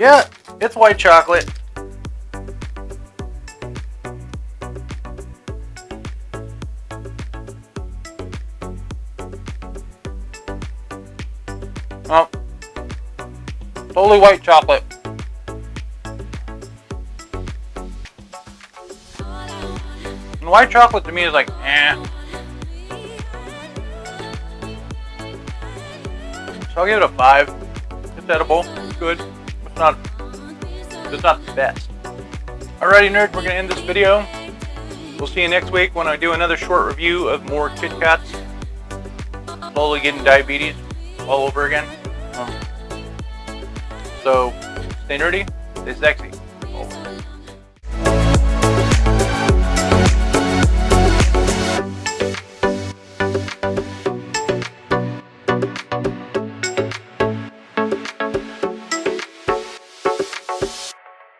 Yeah, it's white chocolate. Oh, totally white chocolate. And white chocolate to me is like, eh. So I'll give it a five. It's edible. Good. Not. It's not the best. Alrighty, nerds. We're gonna end this video. We'll see you next week when I do another short review of more Kit Kats. Slowly getting diabetes all over again. Um, so, stay nerdy, stay sexy.